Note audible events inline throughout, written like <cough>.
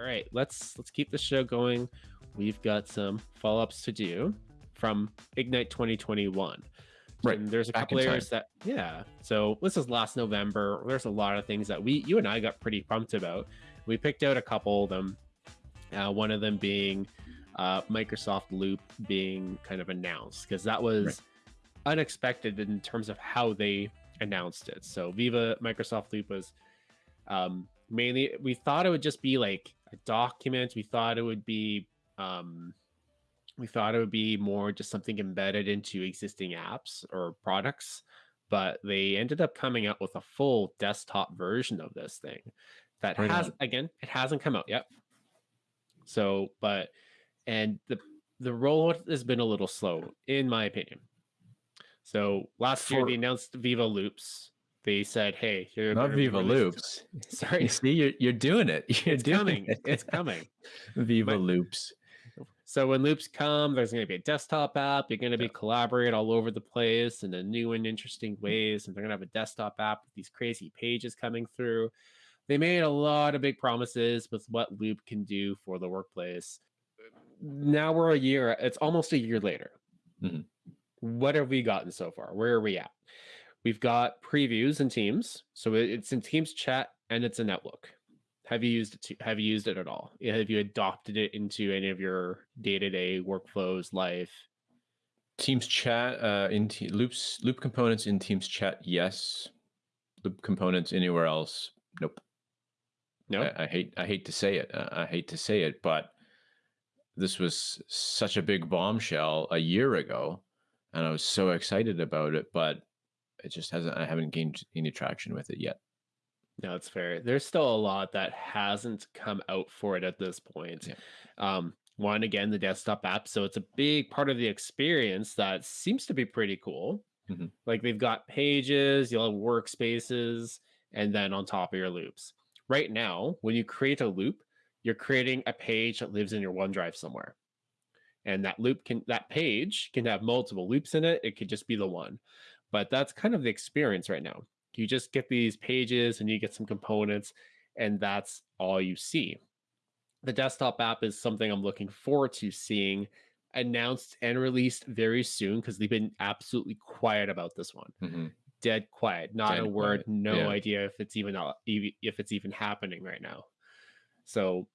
All right, let's let's keep the show going. We've got some follow-ups to do from Ignite 2021. Right. And there's a Back couple time. areas that yeah. So this is last November. There's a lot of things that we you and I got pretty pumped about. We picked out a couple of them. Uh, one of them being uh, Microsoft Loop being kind of announced because that was Right. unexpected in terms of how they announced it. So Viva Microsoft Loop was um, mainly we thought it would just be like a document. We thought it would be um, we thought it would be more just something embedded into existing apps or products, but they ended up coming out with a full desktop version of this thing that Right has on. again it hasn't come out yet. So, but and the the rollout has been a little slow, in my opinion. So last year For- they announced Viva Loops. They said, "Hey, you're Not Viva Loops. <laughs> Sorry, You see, you're you're doing it. <laughs> You're it's doing coming. it. It's coming." <laughs> Viva But- Loops. So when loops come, there's going to be a desktop app. You're going to be collaborate all over the place in a new and interesting ways. And they're going to have a desktop app with these crazy pages coming through. They made a lot of big promises with what Loop can do for the workplace. Now we're a year, it's almost a year later. Mhm. What have we gotten so far? Where are we at? We've got previews in Teams. So it's in Teams chat and it's in Outlook. Have you used it? To, have you used it at all? Have you adopted it into any of your day-to-day workflows, life? Teams chat uh, in te- loops loop components in Teams chat. Yes. Loop components anywhere else. Nope. No. I, I hate I hate to say it. uh, I hate to say it, but this was such a big bombshell a year ago, and I was so excited about it, but it just hasn't. I haven't gained any traction with it yet. No, it's fair. There's still a lot that hasn't come out for it at this point. Yeah. Um, one again, the desktop app. So it's a big part of the experience that seems to be pretty cool. Mhm. Like they've got pages, you'll have workspaces, and then on top of your loops. Right now, when you create a loop, you're creating a page that lives in your OneDrive somewhere. And that loop can that page can have multiple loops in it. It could just be the one. But that's kind of the experience right now you just get these pages and you get some components and that's all you see the desktop app is something i'm looking forward to seeing announced and released very soon because they've been absolutely quiet about this one Mhm. dead quiet not Dead a word quiet, no yeah. idea if it's even if it's even happening right now so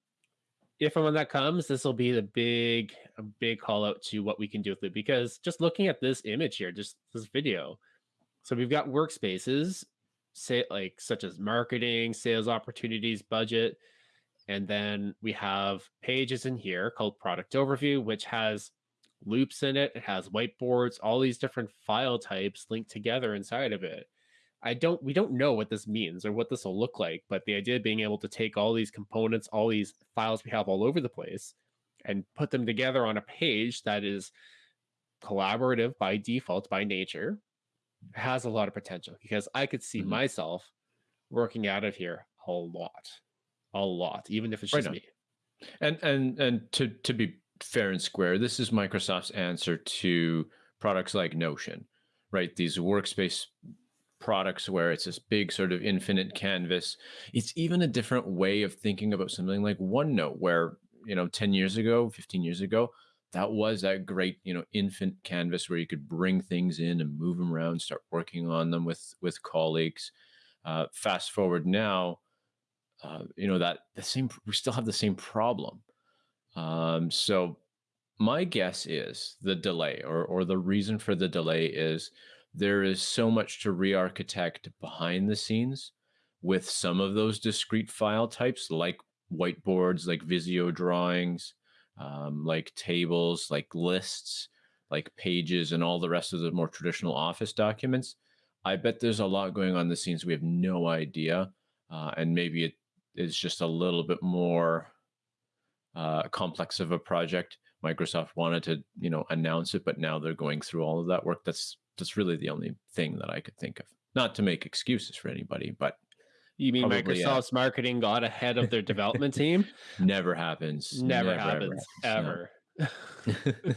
if and when that comes this will be the big big call out to what we can do with it because just looking at this image here just this video so we've got workspaces, say like such as marketing, sales opportunities, budget, and then we have pages in here called product overview, which has loops in it. It has whiteboards, all these different file types linked together inside of it. I don't we don't know what this means or what this will look like, but the idea of being able to take all these components, all these files we have all over the place and put them together on a page that is collaborative by default by nature has a lot of potential because I could see Mhm. myself working out of here a lot, a lot, even if it's Right just on. me. And and and to to be fair and square, this is Microsoft's answer to products like Notion, right? These workspace products where it's this big sort of infinite canvas. It's even a different way of thinking about something like OneNote, where you know, 10 years ago, 15 years ago, that was that great, you know, infinite canvas where you could bring things in and move them around, start working on them with with colleagues. Uh, fast forward now, uh, you know that the same we still have the same problem um, so my guess is the delay or or the reason for the delay is there is so much to re-architect behind the scenes with some of those discrete file types like whiteboards like visio drawings um, like tables like lists like pages and all the rest of the more traditional office documents i bet there's a lot going on the scenes we have no idea uh, and maybe it is just a little bit more uh, complex of a project. Microsoft wanted to, you know, announce it, but now they're going through all of that work. That's that's really the only thing that I could think of. Not to make excuses for anybody, but You mean yeah. Microsoft's marketing got ahead of their development <laughs> team? never happens. Never, ever happens, no. ever. <laughs>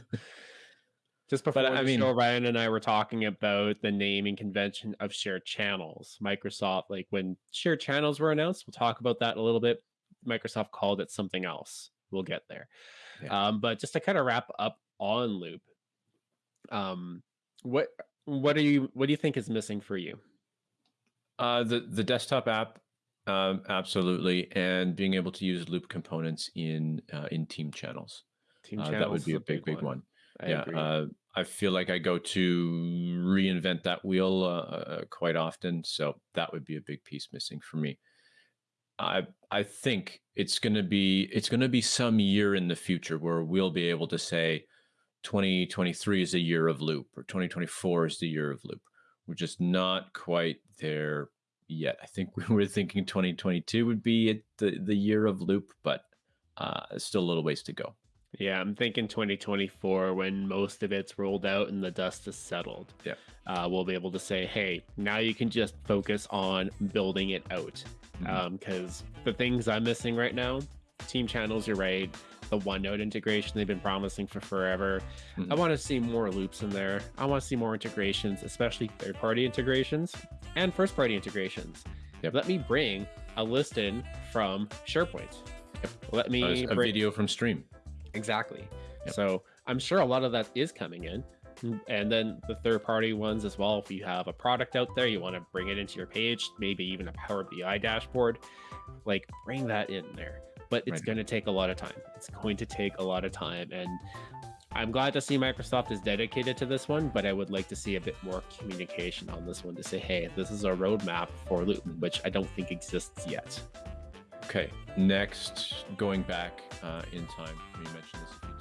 Just before I the mean- show, Ryan and I were talking about the naming convention of shared channels. Microsoft, like when shared channels were announced, we'll talk about that a little bit. Microsoft called it something else. We'll get there. Yeah. Um, but just to kind of wrap up on Loop, um, what what are you what do you think is missing for you? Uh, the the desktop app, um, absolutely, and being able to use Loop components in uh, in team channels. Team Uh, that would be a big, big one. I yeah, uh, I feel like I go to reinvent that wheel uh, uh, quite often, so that would be a big piece missing for me. I I think it's gonna be it's gonna be some year in the future where we'll be able to say 2023 is a year of loop or 2024 is the year of loop. We're just not quite there yet. I think <laughs> we were thinking 2022 would be the the year of loop, but uh, still a little ways to go. Yeah, I'm thinking 2024 when most of it's rolled out and the dust is settled. Yeah. Uh, we'll be able to say, hey, now you can just focus on building it out. Because the things I'm missing right now, team channels, you're right. The OneNote integration they've been promising for forever. I Mhm. want to see more loops in there. I want to see more integrations, especially third party integrations and first party integrations. Yep. Let me bring a list in from SharePoint. Let me a, a bring- video from stream. Exactly. Yep. So I'm sure a lot of that is coming in. And then the third party ones as well. If you have a product out there, you want to bring it into your page, maybe even a Power BI dashboard, like bring that in there. But it's Right. going to take a lot of time. It's going to take a lot of time. And I'm glad to see Microsoft is dedicated to this one, but I would like to see a bit more communication on this one to say, hey, this is a roadmap for Luton, which I don't think exists yet. Okay, next, going back uh, in time, we mentioned this a few